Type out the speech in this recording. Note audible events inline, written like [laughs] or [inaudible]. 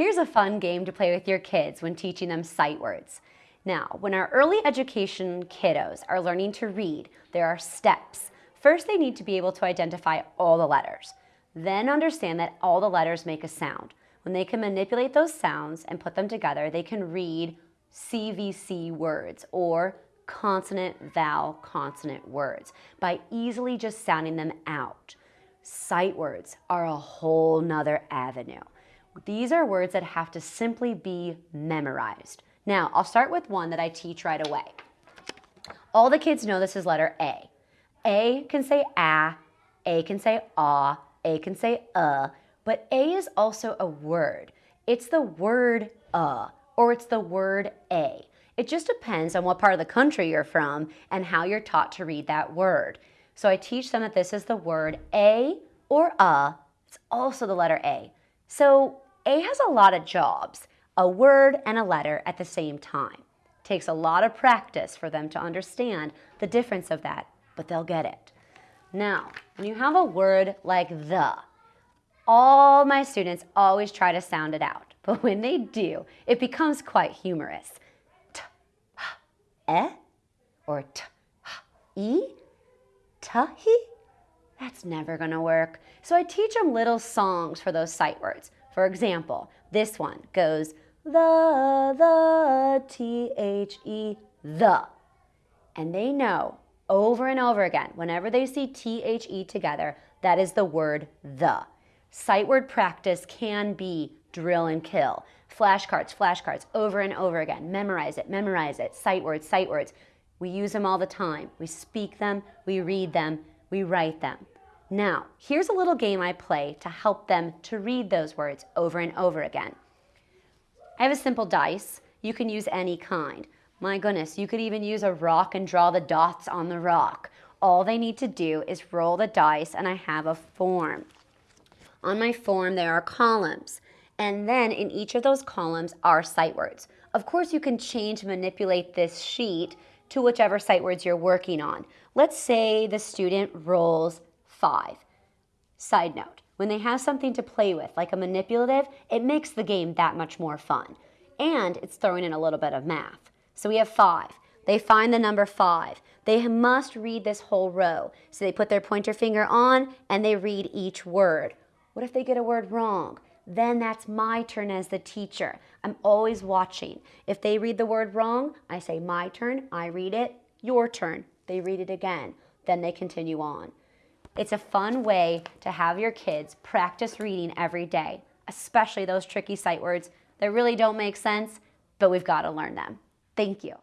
Here's a fun game to play with your kids when teaching them sight words. Now, when our early education kiddos are learning to read, there are steps. First, they need to be able to identify all the letters. Then understand that all the letters make a sound. When they can manipulate those sounds and put them together, they can read CVC words or consonant, vowel, consonant words by easily just sounding them out. Sight words are a whole nother avenue. These are words that have to simply be memorized. Now, I'll start with one that I teach right away. All the kids know this is letter A. A can say ah, A can say ah, A can say uh, but A is also a word. It's the word uh, or it's the word a. It just depends on what part of the country you're from and how you're taught to read that word. So I teach them that this is the word a or a. It's also the letter A. So A has a lot of jobs, a word and a letter at the same time. Takes a lot of practice for them to understand the difference of that, but they'll get it. Now, when you have a word like the, all my students always try to sound it out, [laughs] but when they do, it becomes quite humorous. T, h, e, or t, h, e, tahi? That's never gonna work. So I teach them little songs for those sight words. For example, this one goes the, the, T-H-E, the. And they know over and over again, whenever they see T-H-E together, that is the word the. Sight word practice can be drill and kill. Flashcards, flashcards, over and over again. Memorize it, memorize it. Sight words, sight words. We use them all the time. We speak them, we read them, we write them. Now, here's a little game I play to help them to read those words over and over again. I have a simple dice. You can use any kind. My goodness, you could even use a rock and draw the dots on the rock. All they need to do is roll the dice and I have a form. On my form, there are columns. And then in each of those columns are sight words. Of course, you can change, manipulate this sheet to whichever sight words you're working on. Let's say the student rolls five. Side note, when they have something to play with, like a manipulative, it makes the game that much more fun. And it's throwing in a little bit of math. So we have five. They find the number five. They must read this whole row. So they put their pointer finger on and they read each word. What if they get a word wrong? Then that's my turn as the teacher. I'm always watching. If they read the word wrong, I say my turn, I read it, your turn. They read it again. Then they continue on. It's a fun way to have your kids practice reading every day, especially those tricky sight words that really don't make sense, but we've got to learn them. Thank you.